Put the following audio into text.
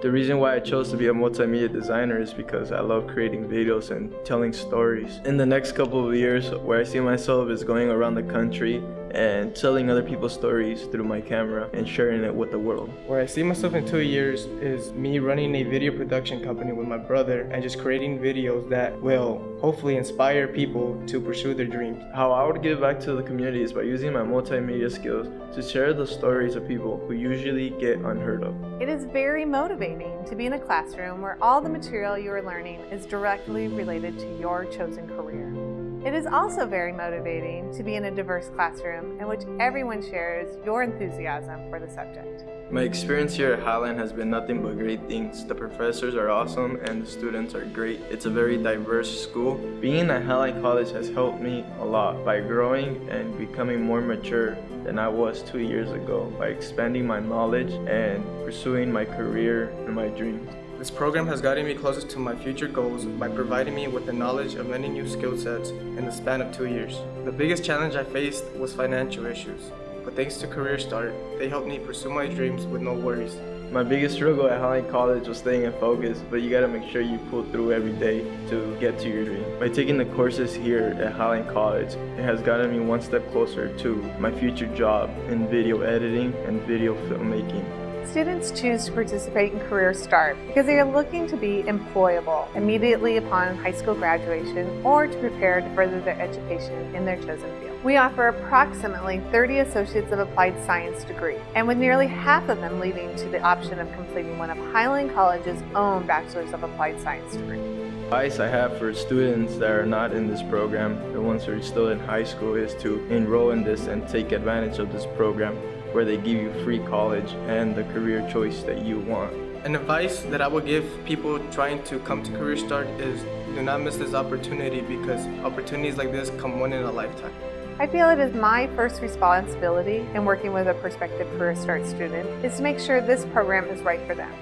The reason why I chose to be a multimedia designer is because I love creating videos and telling stories. In the next couple of years, where I see myself is going around the country and telling other people's stories through my camera and sharing it with the world. Where I see myself in two years is me running a video production company with my brother and just creating videos that will hopefully inspire people to pursue their dreams. How I would give back to the community is by using my multimedia skills to share the stories of people who usually get unheard of. It is very motivating to be in a classroom where all the material you are learning is directly related to your chosen career. It is also very motivating to be in a diverse classroom in which everyone shares your enthusiasm for the subject. My experience here at Highland has been nothing but great things. The professors are awesome and the students are great. It's a very diverse school. Being at Highland College has helped me a lot by growing and becoming more mature than I was two years ago by expanding my knowledge and pursuing my career and my dreams. This program has gotten me closer to my future goals by providing me with the knowledge of many new skill sets in the span of two years. The biggest challenge I faced was financial issues, but thanks to Career Start, they helped me pursue my dreams with no worries. My biggest struggle at Highland College was staying in focus, but you gotta make sure you pull through every day to get to your dream. By taking the courses here at Highland College, it has gotten me one step closer to my future job in video editing and video filmmaking. Students choose to participate in Career Start because they are looking to be employable immediately upon high school graduation or to prepare to further their education in their chosen field. We offer approximately 30 Associates of Applied Science degrees, and with nearly half of them leading to the option of completing one of Highland College's own Bachelor's of Applied Science degrees. Advice I have for students that are not in this program, the ones who are still in high school, is to enroll in this and take advantage of this program where they give you free college and the career choice that you want. An advice that I would give people trying to come to Career Start is do not miss this opportunity because opportunities like this come one in a lifetime. I feel it is my first responsibility in working with a prospective Career Start student is to make sure this program is right for them.